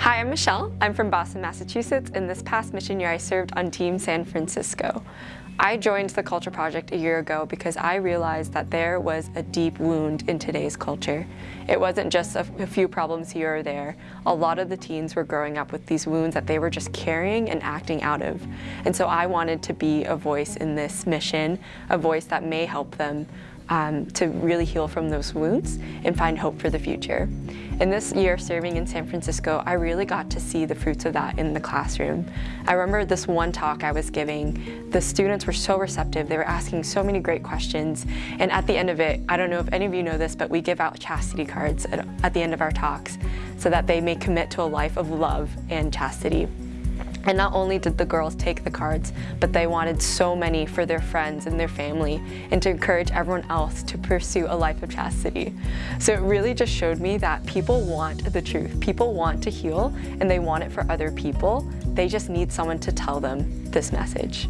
Hi, I'm Michelle. I'm from Boston, Massachusetts, and this past mission year I served on Team San Francisco. I joined the Culture Project a year ago because I realized that there was a deep wound in today's culture. It wasn't just a, a, few problems here or there. A lot of the teens were growing up with these wounds that they were just carrying and acting out of. And so I wanted to be a voice in this mission, a voice that may help them um, to really heal from those wounds and find hope for the future. In this year serving in San Francisco, I really got to see the fruits of that in the classroom. I remember this one talk I was giving, the students were so receptive, they were asking so many great questions, and at the end of it, I don't know if any of you know this, but we give out chastity cards at, at the end of our talks so that they may commit to a life of love and chastity. And not only did the girls take the cards, but they wanted so many for their friends and their family and to encourage everyone else to pursue a life of chastity. So it really just showed me that people want the truth. People want to heal and they want it for other people. They just need someone to tell them this message.